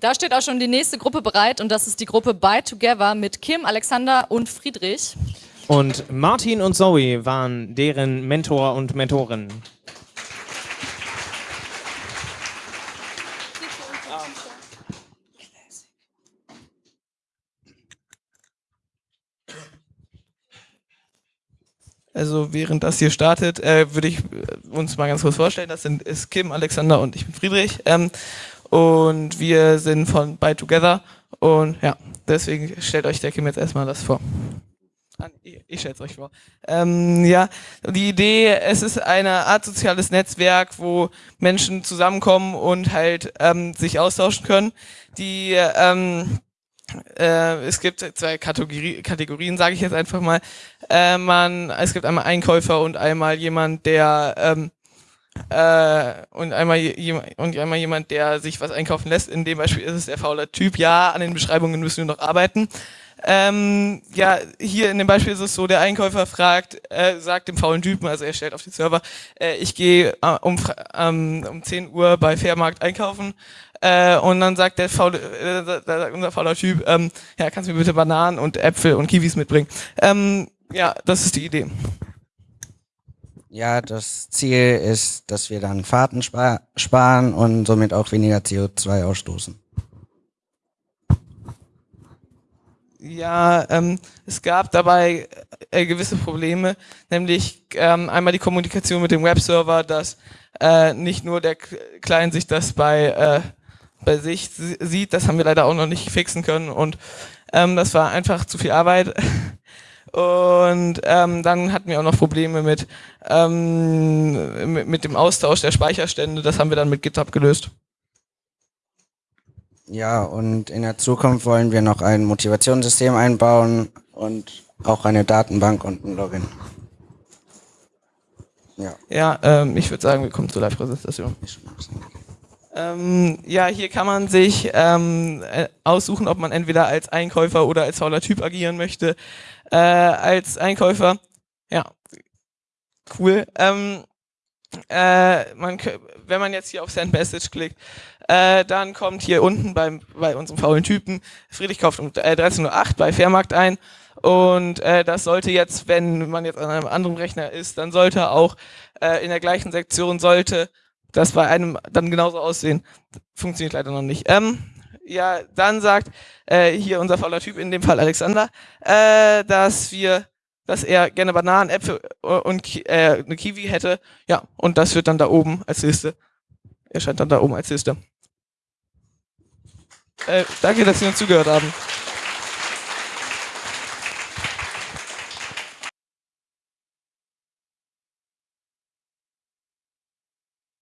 Da steht auch schon die nächste Gruppe bereit und das ist die Gruppe By Together mit Kim, Alexander und Friedrich. Und Martin und Zoe waren deren Mentor und Mentorin. Also während das hier startet, äh, würde ich äh, uns mal ganz kurz vorstellen. Das sind ist Kim, Alexander und ich bin Friedrich. Ähm, und wir sind von By Together. Und ja, deswegen stellt euch der Kim jetzt erstmal das vor. Ah, ich, ich stelle es euch vor. Ähm, ja, die Idee, es ist eine Art soziales Netzwerk, wo Menschen zusammenkommen und halt ähm, sich austauschen können. Die ähm, äh, es gibt zwei Kategorie, Kategorien, sage ich jetzt einfach mal. Äh, man, es gibt einmal Einkäufer und einmal jemand, der ähm, äh, und einmal jemand und einmal jemand, der sich was einkaufen lässt. In dem Beispiel ist es der faule Typ. Ja, an den Beschreibungen müssen wir noch arbeiten. Ähm, ja, hier in dem Beispiel ist es so, der Einkäufer fragt, äh, sagt dem faulen Typen, also er stellt auf den Server, äh, ich gehe äh, um, ähm, um 10 Uhr bei Fairmarkt einkaufen äh, und dann sagt der faule, äh, sagt unser fauler Typ, ähm, ja, kannst du mir bitte Bananen und Äpfel und Kiwis mitbringen. Ähm, ja, das ist die Idee. Ja, das Ziel ist, dass wir dann Fahrten spar sparen und somit auch weniger CO2 ausstoßen. Ja, ähm, es gab dabei äh, gewisse Probleme, nämlich ähm, einmal die Kommunikation mit dem Webserver, dass äh, nicht nur der Client sich das bei äh, bei sich sieht. Das haben wir leider auch noch nicht fixen können und ähm, das war einfach zu viel Arbeit. Und ähm, dann hatten wir auch noch Probleme mit, ähm, mit, mit dem Austausch der Speicherstände. Das haben wir dann mit GitHub gelöst. Ja, und in der Zukunft wollen wir noch ein Motivationssystem einbauen und auch eine Datenbank und ein Login. Ja, ja ähm, ich würde sagen, wir kommen zur Live-Präsentation. Ähm, ja, hier kann man sich ähm, äh, aussuchen, ob man entweder als Einkäufer oder als fauler Typ agieren möchte. Äh, als Einkäufer, ja, cool. Ähm, äh, man, wenn man jetzt hier auf Send Message klickt, äh, dann kommt hier unten beim, bei unserem faulen Typen, Friedrich kauft um äh, 13.08 bei Fairmarkt ein und äh, das sollte jetzt, wenn man jetzt an einem anderen Rechner ist, dann sollte auch äh, in der gleichen Sektion sollte das bei einem dann genauso aussehen. Funktioniert leider noch nicht. Ähm, ja, dann sagt äh, hier unser fauler Typ, in dem Fall Alexander, äh, dass wir, dass er gerne Bananen, Äpfel und Ki äh, eine Kiwi hätte. Ja, und das wird dann da oben als Liste. Erscheint dann da oben als Liste. Äh, danke, dass Sie uns zugehört haben.